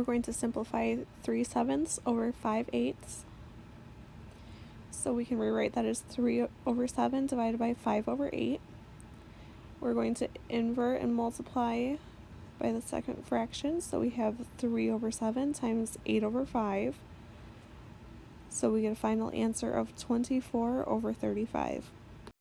we're going to simplify 3 sevenths over 5 eighths. So we can rewrite that as 3 over 7 divided by 5 over 8. We're going to invert and multiply by the second fraction. So we have 3 over 7 times 8 over 5. So we get a final answer of 24 over 35.